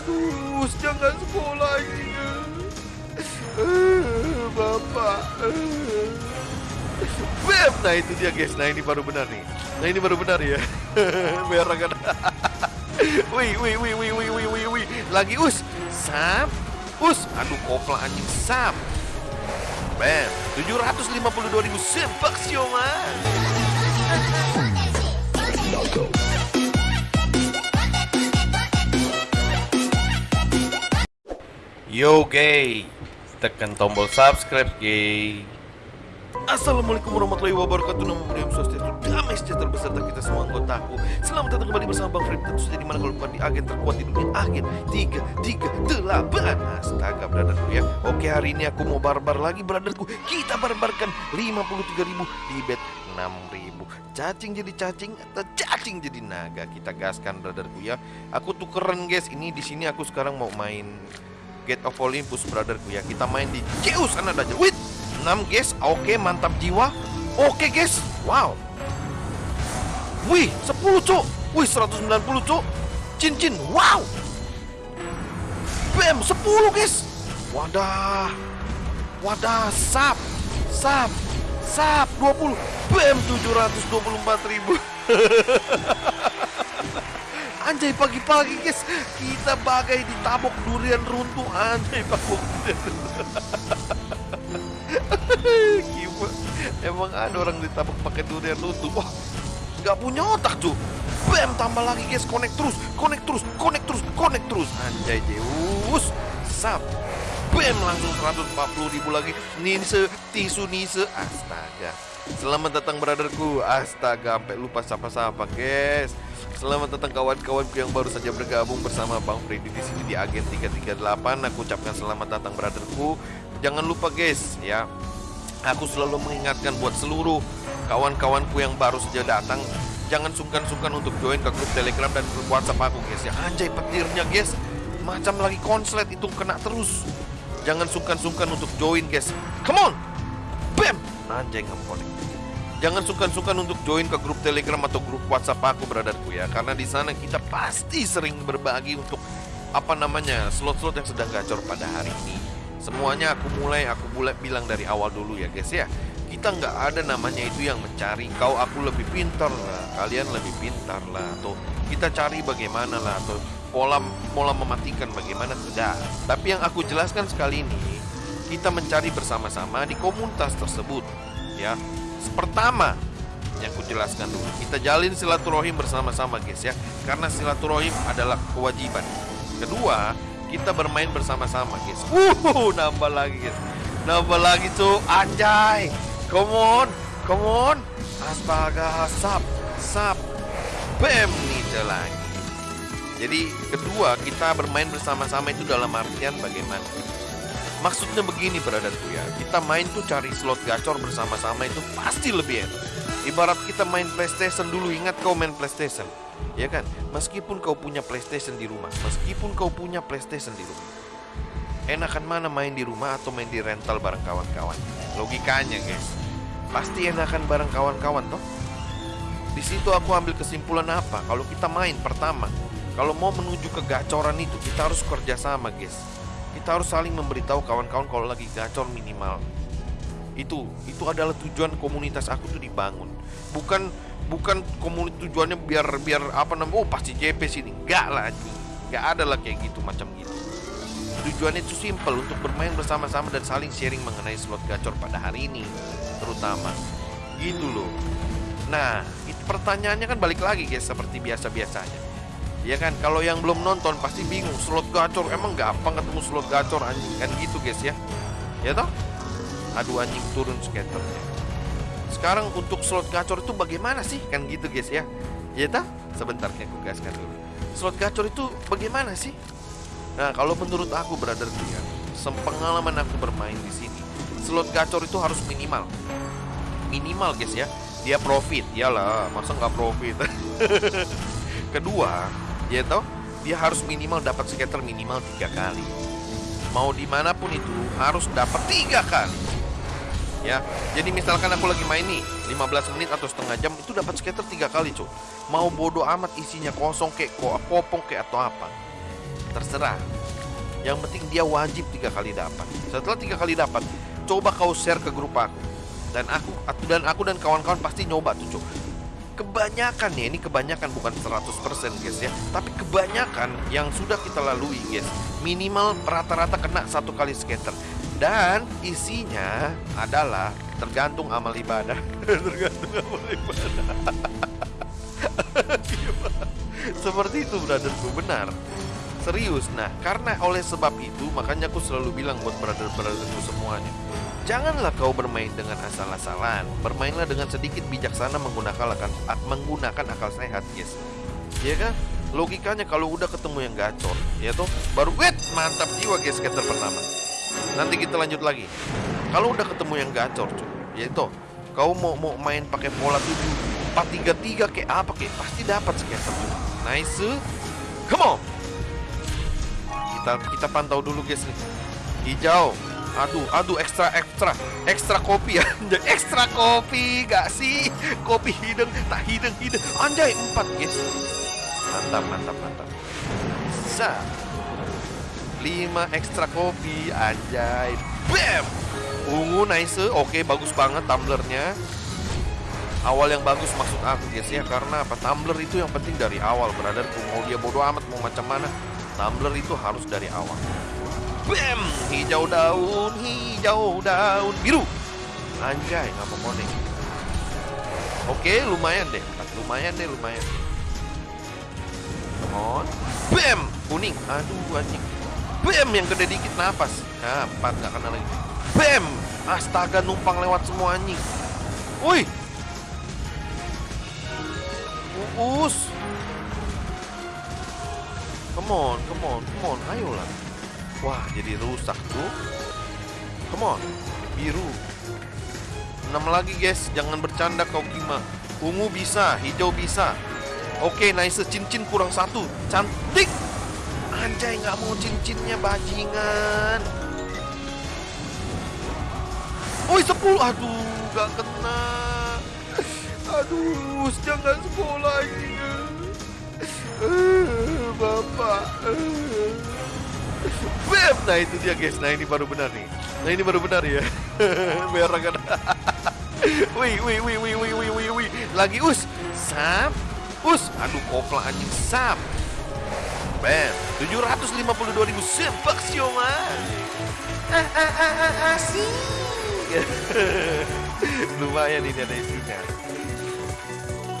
Aduh, jangan sekolah ini. Eh, Bapak. Eh. Bam! Nah itu dia guys. Nah ini baru benar nih. Nah ini baru benar ya. Biar agak. wih, wih, wih, wih, wih, wih, wih, wih. Lagi us. Sap. Us. Aduh kopla anjing sap. Bam. 752 ribu sepak sioma. Yo gay, tekan tombol subscribe gay. Assalamualaikum warahmatullahi wabarakatuh. Nama Mulia Swastiastu Damai sejahtera beserta kita semua anggotaku. Selamat datang kembali bersama Bang Free Tentu saja di mana kalau bukan di agen terkuat di dunia Agen 338 Astaga brotherku ya. Oke hari ini aku mau barbar lagi brotherku. Kita barbarkan 53 ribu di bet 6 ribu. Cacing jadi cacing atau cacing jadi naga? Kita gaskan brotherku ya. Aku tuh keren guys. Ini di sini aku sekarang mau main Gate of Olympus brotherku ya. Kita main di Zeus anak aja Wait 6 guys, oke mantap jiwa. Oke guys, wow. Wih, 10 cuk. Wih, 190 cuk. Cincin, wow. Bam, 10 guys. Wadah. Wadah, sap. Sap. Sap, 20 Bam, 724 ribu Anjay pagi-pagi guys. Kita bagai ditabok durian runtuh. Anjay tabok Gila. Emang ada orang ditabok pakai durian runtuh. Wah Gak punya otak tuh Bam tambah lagi guys. Connect terus Connect terus Connect terus Connect terus. Anjay Zeus Sap Bam langsung 140 ribu lagi. Nise Tisu Nise Astaga Selamat datang brotherku. Astaga Sampai lupa sapa-sapa guys. Selamat datang kawan-kawanku yang baru saja bergabung bersama Bang Freddy di sini di Agen 338. Aku ucapkan selamat datang brotherku. Jangan lupa guys ya. Aku selalu mengingatkan buat seluruh kawan-kawanku yang baru saja datang Jangan sungkan-sungkan untuk join ke grup telegram dan grup whatsapp aku guys ya. Anjay petirnya guys. Macam lagi konslet itu kena terus. Jangan sungkan-sungkan untuk join guys. Come on. Bam. Anjay nggak Jangan sungkan-sungkan untuk join ke grup Telegram atau grup WhatsApp aku, brotherku ya. Karena di sana kita pasti sering berbagi untuk apa namanya slot-slot yang sedang gacor pada hari ini. Semuanya aku mulai aku mulai bilang dari awal dulu ya guys ya. Kita nggak ada namanya itu yang mencari kau aku lebih pintar lah, kalian lebih pintar lah, atau kita cari bagaimana lah, atau pola pola mematikan bagaimana tidak. Tapi yang aku jelaskan sekali ini, kita mencari bersama-sama di komunitas tersebut, ya Pertama, yang ku jelaskan dulu, kita jalin silaturahim bersama-sama guys ya, karena silaturahim adalah kewajiban. Kedua, kita bermain bersama-sama guys. Uh, nambah lagi guys, nambah lagi tuh, anjay, come on, come on, astaga, sap, sap, bam nih lagi. Jadi kedua kita bermain bersama-sama itu dalam artian bagaimana? Maksudnya begini brotherku ya. Kita main tuh cari slot gacor bersama-sama itu pasti lebih enak. Ibarat kita main Playstation dulu Ingat kau main Playstation? Ya kan? Meskipun kau punya Playstation di rumah Meskipun kau punya Playstation di rumah Enakan mana main di rumah atau main di rental bareng kawan-kawan? Logikanya guys. Pasti enakan bareng kawan-kawan toh. Di situ aku ambil kesimpulan apa? Kalau kita main pertama, kalau mau menuju ke gacoran itu kita harus kerjasama guys kita harus saling memberitahu kawan-kawan kalau lagi gacor minimal. Itu itu adalah tujuan komunitas aku tuh dibangun. Bukan bukan komunitas tujuannya biar biar apa namanya oh pasti JP sini. Enggak lah enggak ada lah kayak gitu macam gitu. Tujuannya itu simple untuk bermain bersama-sama dan saling sharing mengenai slot gacor pada hari ini terutama. Gitu loh. Nah itu pertanyaannya kan balik lagi guys seperti biasa-biasanya Ya kan, kalau yang belum nonton pasti bingung slot gacor emang gampang ketemu slot gacor anjing kan gitu guys ya. Ya toh? Aduh anjing turun skaternya. Sekarang untuk slot gacor itu bagaimana sih? Kan gitu guys ya. Ya toh? Sebentar aku gaskan dulu. Slot gacor itu bagaimana sih? Nah, kalau menurut aku brother ya, sepengalaman aku bermain di sini, slot gacor itu harus minimal. Minimal guys ya. Dia profit, iyalah, masa nggak profit. Kedua, dia tahu dia harus minimal dapat skater minimal tiga kali. Mau di mana pun itu harus dapat tiga kali. Ya jadi misalkan aku lagi main nih 15 menit atau setengah jam itu dapat skater tiga kali cuy mau bodoh amat isinya kosong kayak kok popong kayak atau apa. Terserah. Yang penting dia wajib tiga kali dapat. Setelah tiga kali dapat coba kau share ke grup aku. Dan aku dan aku dan kawan-kawan pasti nyoba tuh cuk kebanyakan ya ini kebanyakan bukan 100% guys ya. Tapi kebanyakan yang sudah kita lalui guys minimal rata-rata kena satu kali skater. Dan isinya adalah tergantung amal ibadah. Tergantung amal ibadah. Seperti itu brotherku benar. Serius nah karena oleh sebab itu makanya aku selalu bilang buat brother-brotherku semuanya Janganlah kau bermain dengan asal-asalan. Bermainlah dengan sedikit bijaksana menggunakan akal, menggunakan akal sehat guys Ya kan? Logikanya kalau udah ketemu yang gacor Ya tuh Baru wet Mantap jiwa guys skater pertama. Nanti kita lanjut lagi. Kalau udah ketemu yang gacor cuy Ya itu Kau mau mau main pakai pola 7 4-3-3 kayak apa kayak Pasti dapat skater tuh Nice. Come on. Kita kita pantau dulu guys nih. Hijau Aduh, aduh ekstra ekstra ekstra kopi ya, ekstra kopi gak sih? Kopi hidung, tak hidung hidung. Anjay empat guys. Mantap mantap mantap. Sa. Lima ekstra kopi, anjay. Bam. Ungu nice, oke bagus banget tumblernya. Awal yang bagus maksud aku guys ya Karena apa? Tumbler itu yang penting dari awal Brotherku Mau dia bodoh amat mau macam mana Tumbler itu harus dari awal! Hijau daun, hijau daun biru. Anjay, ngapa monek? Oke, lumayan deh. Lumayan deh, lumayan. On. Bam! Kuning. Aduh, anjing. Bam! Yang gede dikit napas. Nah, empat nggak kena lagi. Bam! Astaga, numpang lewat semua anjing. Woi! Uus. Come on, come on, come on. Ayolah. Wah, jadi rusak tuh. Come on. Biru. 6 lagi, guys. Jangan bercanda kau Kima. Ungu bisa, hijau bisa. Oke, nice. Cincin kurang satu. Cantik. Anjay, nggak mau cincinnya bajingan. Woi, 10. Aduh, gak kena. Aduh, jangan sekolah ini. Uh, Bapak. Bam! Nah itu dia guys, nah ini baru benar nih. Nah ini baru benar ya. Biar kan Wih, wih, wih, wih, wih, wih, wih, wih. Lagi us. Sap. Us. Aduh kopla anjing. Sap. Bam 752 ribu Sepak sioma Ah, ah, ah, ah, asik Lumayan ini ada isinya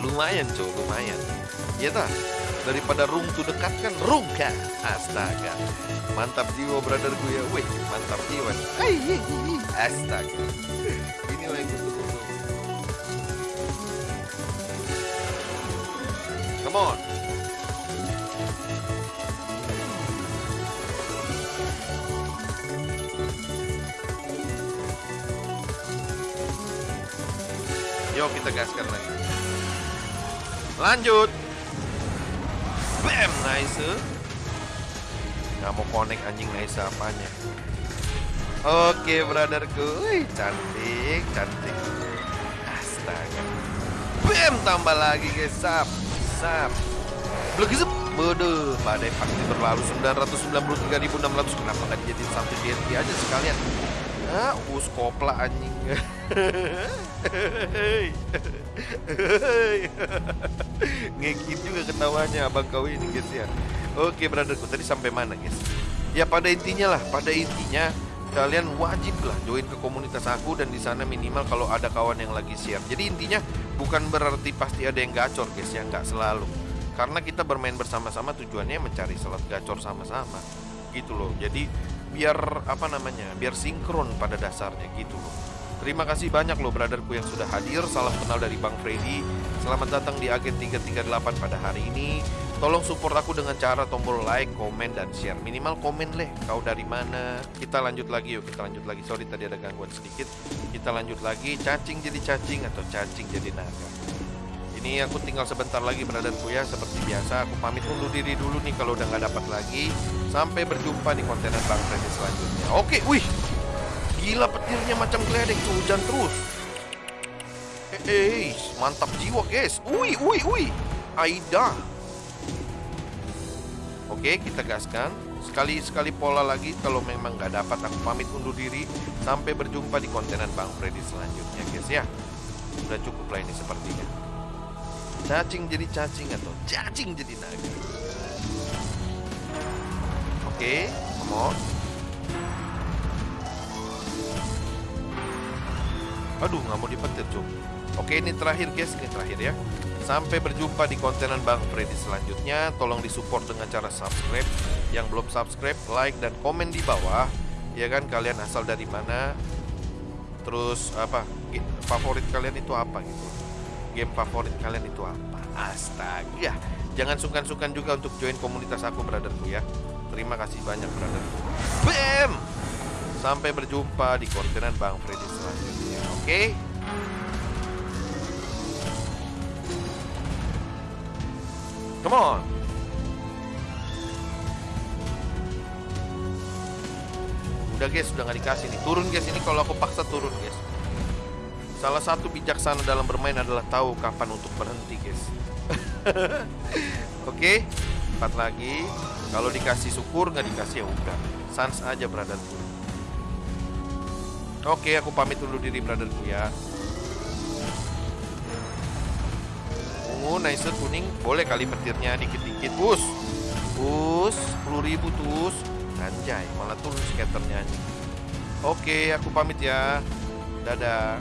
Lumayan cow, lumayan. Iya tak? Daripada room to dekat kan? Kan? Astaga. Mantap jiwa brotherku ya wih mantap jiwa. Astaga. Ini yang gue come on. Yuk kita gaskan lagi. Lanjut Bam, nice. Nggak mau connect anjing nice apanya. Oke, brotherku. Wih, cantik, cantik. Astaga. Bam, tambah lagi guys. Sap, sap. Blegesep. Bodoh, badai pasti berlalu 993.600 Kenapa nggak jadi satu DNT aja sekalian Ah, us kopla anjing Ngekit juga ketawanya abang kau ini guys ya Oke brotherku tadi sampai mana guys Ya pada intinya lah pada intinya kalian wajib lah join ke komunitas aku dan di sana minimal kalau ada kawan yang lagi share. Jadi intinya bukan berarti pasti ada yang gacor guys ya nggak selalu. Karena kita bermain bersama-sama tujuannya mencari slot gacor sama-sama gitu loh. Jadi biar apa namanya biar sinkron pada dasarnya gitu loh. Terima kasih banyak loh brotherku yang sudah hadir. Salam kenal dari Bang Freddy. Selamat datang di Agen 338 pada hari ini. Tolong support aku dengan cara tombol like, komen, dan share. Minimal komen leh, kau dari mana. Kita lanjut lagi yuk, kita lanjut lagi. Sorry tadi ada gangguan sedikit. Kita lanjut lagi, cacing jadi cacing atau cacing jadi naga Ini aku tinggal sebentar lagi brotherku ya Seperti biasa, aku pamit undur diri dulu nih Kalau udah nggak dapat lagi Sampai berjumpa di kontenan Bang Freddy selanjutnya Oke, wih Gila petirnya macam geledek hujan terus. Eh, mantap jiwa guys. Ui, ui, ui. Aida. Oke, Oke, kita gaskan. Sekali-sekali pola lagi kalau memang nggak dapat aku pamit undur diri sampai berjumpa di kontenan Bang Freddy selanjutnya, guys ya. Sudah cukup lah ini sepertinya. Cacing jadi cacing atau cacing jadi naga. Oke, come on. Aduh, nggak mau dipetir, cuy. Oke, ini terakhir, guys. Ini terakhir ya. Sampai berjumpa di kontenan Bang Freddy selanjutnya. Tolong disupport dengan cara subscribe. Yang belum subscribe, like dan komen di bawah. Ya kan, kalian asal dari mana? Terus apa? Favorit kalian itu apa gitu? Game favorit kalian itu apa? Astaga. Jangan sungkan-sungkan juga untuk join komunitas aku, brotherku ya. Terima kasih banyak, brotherku. Bam! Sampai berjumpa di kontenan Bang Freddy selanjutnya. Oke? Come on. Udah guys, udah nggak dikasih nih. Turun guys, ini kalau aku paksa turun guys. Salah satu bijaksana dalam bermain adalah tahu kapan untuk berhenti guys. Oke, empat lagi. Kalau dikasih syukur, nggak dikasih ya udah. Sans aja brotherku. Oke, aku pamit dulu diri brotherku ya. ungu, nice kuning, boleh kali petirnya dikit-dikit, bus, bus, 10 ribu tus, anjay, malah turun skaternya. Oke, aku pamit ya, dadah.